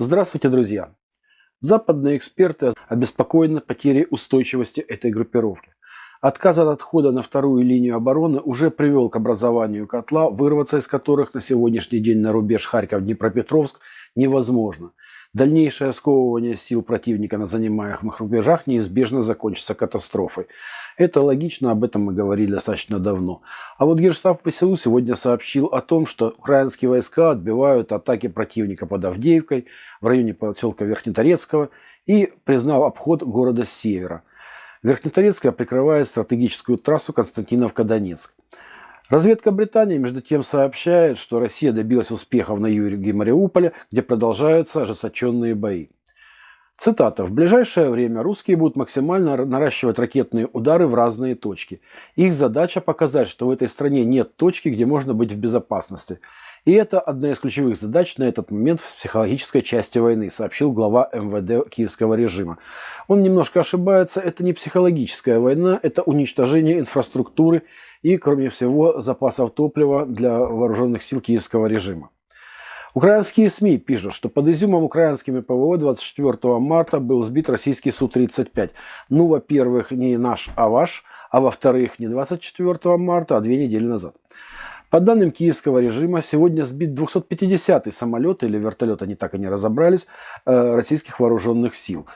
Здравствуйте, друзья! Западные эксперты обеспокоены потерей устойчивости этой группировки. Отказ от отхода на вторую линию обороны уже привел к образованию котла, вырваться из которых на сегодняшний день на рубеж Харьков-Днепропетровск невозможно. Дальнейшее сковывание сил противника на занимаемых рубежах неизбежно закончится катастрофой. Это логично, об этом мы говорили достаточно давно. А вот Генштаб ВСУ сегодня сообщил о том, что украинские войска отбивают атаки противника под Авдеевкой в районе поселка Верхнеторецкого и признал обход города с севера. Верхнеторецкая прикрывает стратегическую трассу Константиновка-Донецк. Разведка Британии, между тем, сообщает, что Россия добилась успехов на юге Мариуполя, где продолжаются ожесточенные бои. Цитата. «В ближайшее время русские будут максимально наращивать ракетные удары в разные точки. Их задача показать, что в этой стране нет точки, где можно быть в безопасности. И это одна из ключевых задач на этот момент в психологической части войны, сообщил глава МВД киевского режима. Он немножко ошибается, это не психологическая война, это уничтожение инфраструктуры и, кроме всего, запасов топлива для вооруженных сил киевского режима. Украинские СМИ пишут, что под Изюмом украинскими ПВО 24 марта был сбит российский Су-35. Ну, во-первых, не наш, а ваш, а во-вторых, не 24 марта, а две недели назад. По данным киевского режима, сегодня сбит 250-й самолет или вертолет, они так и не разобрались, э, российских вооруженных сил.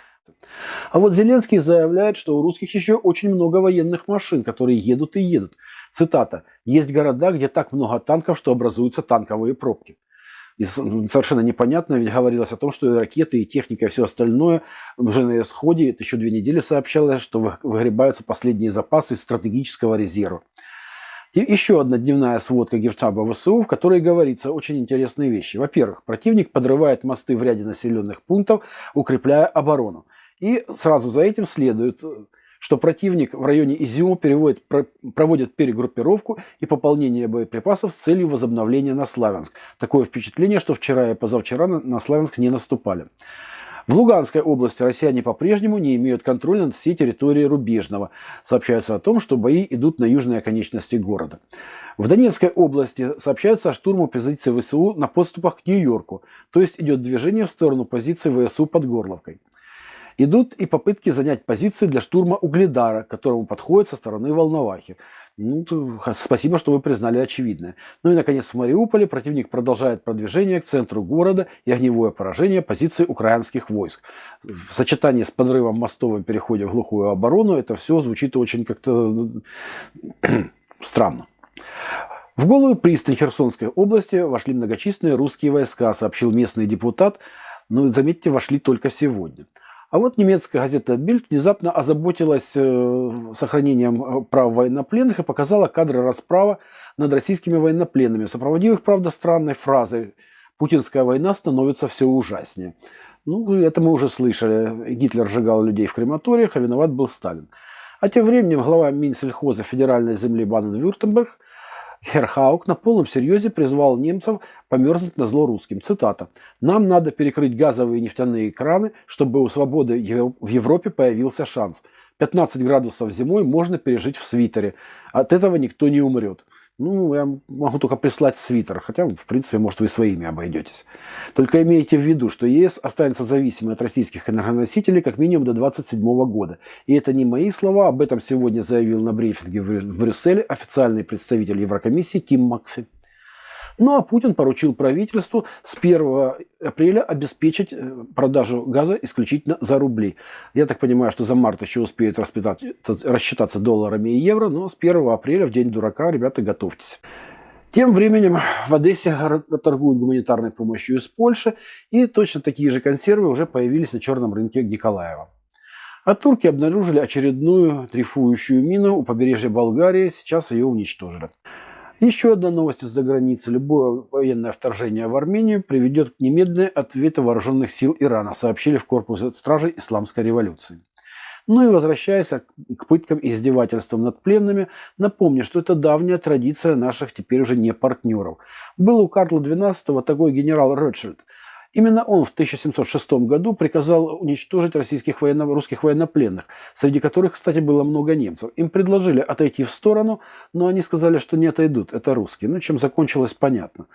А вот Зеленский заявляет, что у русских еще очень много военных машин, которые едут и едут. Цитата. «Есть города, где так много танков, что образуются танковые пробки». И совершенно непонятно, ведь говорилось о том, что и ракеты, и техника, и все остальное уже на исходе. Это еще две недели сообщалось, что выгребаются последние запасы стратегического резерва. Еще одна дневная сводка Генштаба ВСУ, в которой говорится очень интересные вещи. Во-первых, противник подрывает мосты в ряде населенных пунктов, укрепляя оборону. И сразу за этим следует, что противник в районе Изюма переводит, проводит перегруппировку и пополнение боеприпасов с целью возобновления на Славянск. Такое впечатление, что вчера и позавчера на Славянск не наступали. В Луганской области россияне по-прежнему не имеют контроля над всей территорией Рубежного. Сообщается о том, что бои идут на южной оконечности города. В Донецкой области сообщается о штурму позиций ВСУ на подступах к Нью-Йорку, то есть идет движение в сторону позиций ВСУ под Горловкой. Идут и попытки занять позиции для штурма Угледара, которому подходит со стороны Волновахи. Ну, спасибо, что вы признали очевидное. Ну и, наконец, в Мариуполе противник продолжает продвижение к центру города и огневое поражение позиций украинских войск. В сочетании с подрывом мостов и переходе в глухую оборону это все звучит очень как-то странно. В голую пристань Херсонской области вошли многочисленные русские войска, сообщил местный депутат. Но, заметьте, вошли только сегодня. А вот немецкая газета Bild внезапно озаботилась э, сохранением э, прав военнопленных и показала кадры расправы над российскими военнопленными, сопроводив их, правда, странной фразой «Путинская война становится все ужаснее». Ну, это мы уже слышали. Гитлер сжигал людей в крематориях, а виноват был Сталин. А тем временем глава Минсельхоза федеральной земли Баден-Вюртемберг Херхаук на полном серьезе призвал немцев померзнуть на зло русским. Цитата. «Нам надо перекрыть газовые и нефтяные краны, чтобы у свободы в Европе появился шанс. 15 градусов зимой можно пережить в свитере. От этого никто не умрет. Ну, я могу только прислать свитер, хотя, в принципе, может, вы своими обойдетесь. Только имейте в виду, что ЕС останется зависимой от российских энергоносителей как минимум до 2027 года. И это не мои слова, об этом сегодня заявил на брифинге в Брюсселе официальный представитель Еврокомиссии Тим Макфи. Ну а Путин поручил правительству с 1 апреля обеспечить э, продажу газа исключительно за рубли. Я так понимаю, что за март еще успеют рассчитаться долларами и евро, но с 1 апреля, в день дурака, ребята, готовьтесь. Тем временем в Одессе торгуют гуманитарной помощью из Польши, и точно такие же консервы уже появились на черном рынке Николаева. А турки обнаружили очередную трифующую мину у побережья Болгарии, сейчас ее уничтожили. Еще одна новость из-за границы. Любое военное вторжение в Армению приведет к немедленной ответу вооруженных сил Ирана, сообщили в корпусе стражей Исламской революции. Ну и возвращаясь к пыткам и издевательствам над пленными, напомню, что это давняя традиция наших теперь уже не партнеров. Был у Карла XII такой генерал Ротшильд – Именно он в 1706 году приказал уничтожить российских военно русских военнопленных, среди которых, кстати, было много немцев. Им предложили отойти в сторону, но они сказали, что не отойдут, это русские. Ну, чем закончилось, понятно.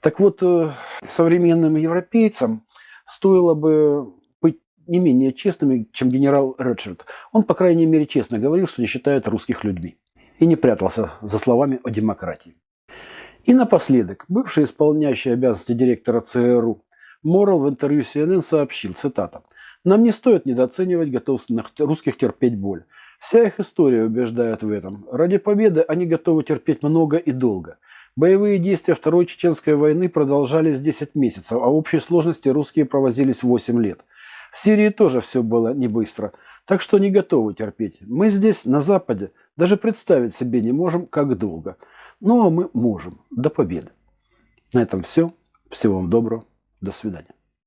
Так вот, э, современным европейцам стоило бы быть не менее честными, чем генерал Редширд. Он, по крайней мере, честно говорил, что не считает русских людьми. И не прятался за словами о демократии. И напоследок, бывший исполняющий обязанности директора ЦРУ Морал в интервью CNN сообщил, цитата, «Нам не стоит недооценивать готовность русских терпеть боль. Вся их история убеждает в этом. Ради победы они готовы терпеть много и долго. Боевые действия Второй Чеченской войны продолжались 10 месяцев, а в общей сложности русские провозились 8 лет. В Сирии тоже все было не быстро, так что не готовы терпеть. Мы здесь, на Западе, даже представить себе не можем, как долго. Но мы можем. До победы. На этом все. Всего вам доброго. До свидания.